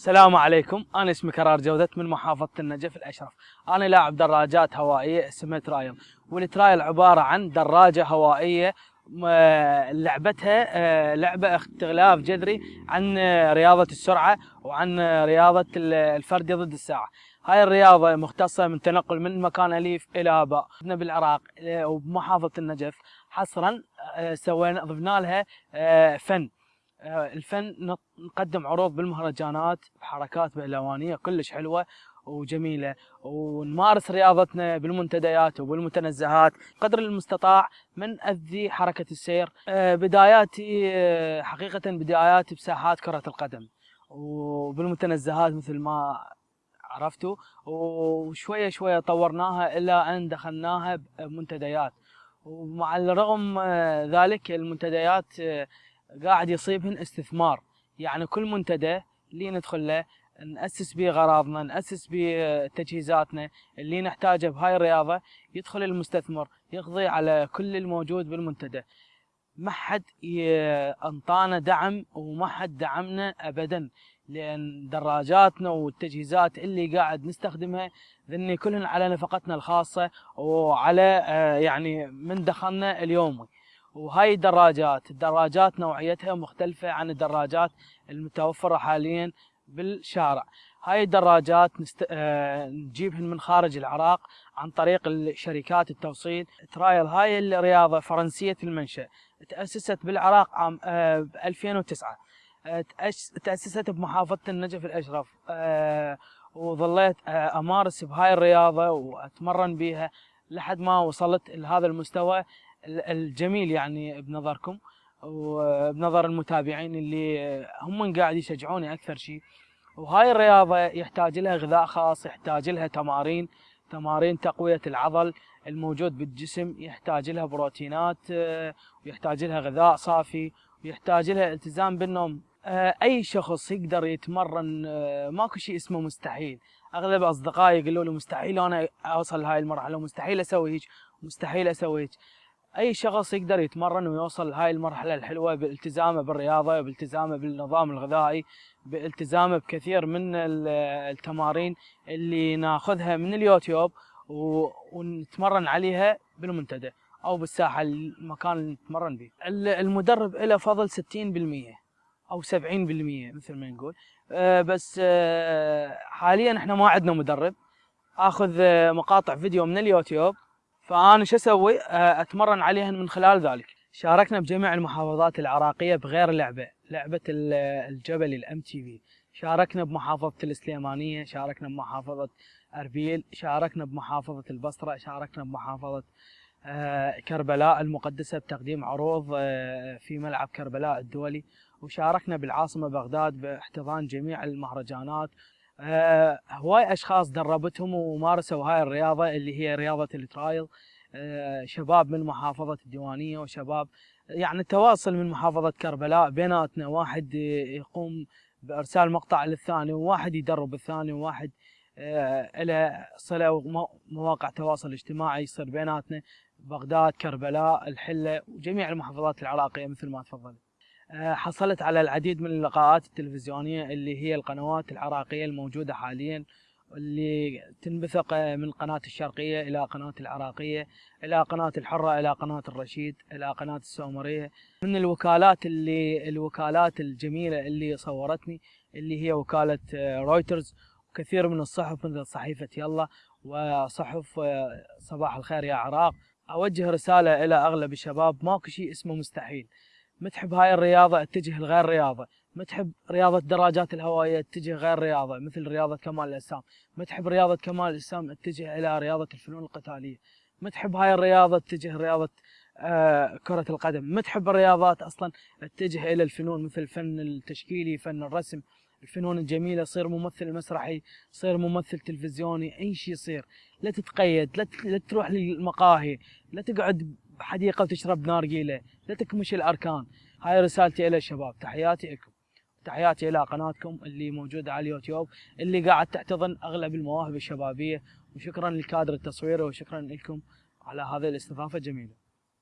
السلام عليكم. أنا اسمي كرار جودت من محافظة النجف الأشرف. أنا لاعب دراجات هوائية اسمها trial وال trial عبارة عن دراجة هوائية لعبتها آه، لعبة اختلاف جذري عن رياضة السرعة وعن رياضة الفردي ضد الساعة. هاي الرياضة مختصة من تنقل من مكان ألف إلى باء. بالعراق آه، وبمحافظة النجف حصرا آه، سوينا ضفنا لها فن. آه، الفن نقدم عروض بالمهرجانات بحركات بهلوانيه كلش حلوة وجميلة ونمارس رياضتنا بالمنتديات وبالمتنزهات قدر المستطاع من أذي حركة السير. آه، بداياتي آه، حقيقة بداياتي بساحات كرة القدم وبالمتنزهات مثل ما عرفتوا وشوية شوية طورناها إلى أن دخلناها بمنتديات. ومع الرغم ذلك المنتديات قاعد يصيبهن استثمار. يعني كل منتدى اللي ندخل له نأسس به غراضنا نأسس به تجهيزاتنا اللي نحتاجه بهاي الرياضة يدخل المستثمر يقضي على كل الموجود بالمنتدى. ما حد انطانا دعم وما حد دعمنا ابدا لأن دراجاتنا والتجهيزات اللي قاعد نستخدمها ذني كلهن على نفقتنا الخاصة وعلى آه، يعني من دخلنا اليومي وهاي الدراجات الدراجات نوعيتها مختلفة عن الدراجات المتوفرة حاليا بالشارع. هاي الدراجات نست... آه... نجيبهن من خارج العراق عن طريق شركات التوصيل. ترايل هاي الرياضة فرنسية المنشأ تأسست بالعراق عام آه... 2009 آه... تأسست بمحافظة النجف الأشرف. آه... وظليت آه... أمارس بهاي الرياضة وأتمرن بها لحد ما وصلت لهذا المستوى. الجميل يعني بنظركم وبنظر المتابعين اللي هم قاعد يشجعوني أكثر شيء وهاي الرياضة يحتاج لها غذاء خاص يحتاج لها تمارين تمارين تقوية العضل الموجود بالجسم يحتاج لها بروتينات ويحتاج لها غذاء صافي ويحتاج لها التزام بالنوم. أي شخص يقدر يتمرن ماكو شيء اسمه مستحيل. أغلب أصدقائي يقولوا لي مستحيل أنا أوصل لهاي المرحلة مستحيل أسوي هيك مستحيل أسوي هيك. أي شخص يقدر يتمرن ويوصل لهاي المرحلة الحلوة بالتزامه بالرياضة بالتزامه بالنظام الغذائي بالتزامه بكثير من التمارين اللي ناخذها من اليوتيوب ونتمرن عليها بالمنتدى أو بالساحة المكان اللي نتمرن به. المدرب له فضل 60% أو 70% مثل ما نقول. آه، بس آه، حاليا إحنا ما عندنا مدرب. آخذ آه، مقاطع فيديو من اليوتيوب. فأنا شو أسوي؟ أتمرن عليهن من خلال ذلك. شاركنا بجميع المحافظات العراقية بغير لعبة، لعبة الجبل الام تي في. شاركنا بمحافظة السليمانيه، شاركنا بمحافظة أربيل، شاركنا بمحافظة البصرة، شاركنا بمحافظة كربلاء المقدسة بتقديم عروض في ملعب كربلاء الدولي، وشاركنا بالعاصمة بغداد باحتضان جميع المهرجانات آه هواي أشخاص دربتهم ومارسوا هاي الرياضة اللي هي رياضة الترايل. آه شباب من محافظة الديوانية وشباب يعني تواصل من محافظة كربلاء بيناتنا. واحد يقوم بإرسال مقطع للثاني وواحد يدرب الثاني وواحد آه له صلة ومواقع تواصل اجتماعي يصير بيناتنا. بغداد كربلاء الحلة وجميع المحافظات العراقية مثل ما تفضلت. آه، حصلت على العديد من اللقاءات التلفزيونية اللي هي القنوات العراقية الموجودة حاليا اللي تنبثق من قناة الشرقية إلى قناة العراقية إلى قناة الحرة إلى قناة الرشيد إلى قناة السومرية. من الوكالات اللي الوكالات الجميلة اللي صورتني اللي هي وكالة آه، رويترز. وكثير من الصحف مثل صحيفة يلا وصحف آه، صباح الخير يا عراق. أوجه رسالة إلى أغلب الشباب ماكو شيء اسمه مستحيل. متحب هاي الرياضة اتجه لغير رياضة. متحب رياضة الدراجات الهوائية اتجه غير رياضة مثل رياضة كمال الأجسام. متحب رياضة كمال الأجسام اتجه إلى رياضة الفنون القتالية. متحب هاي الرياضة اتجه رياضة آه كرة القدم. متحب الرياضات أصلا اتجه إلى الفنون مثل الفن التشكيلي فن الرسم. الفنون الجميلة صير ممثل مسرحي صير ممثل تلفزيوني أي شيء يصير. لا تتقيد لا, تروح للمقاهي لا تقعد بحديقة وتشرب نارجيله لا تكمش الأركان. هاي رسالتي إلى الشباب. تحياتي لكم. تحياتي إلى قناتكم اللي موجودة على اليوتيوب اللي قاعد تحتضن أغلب المواهب الشبابية. وشكرا للكادر التصويري وشكرا لكم على هذه الاستضافة الجميلة.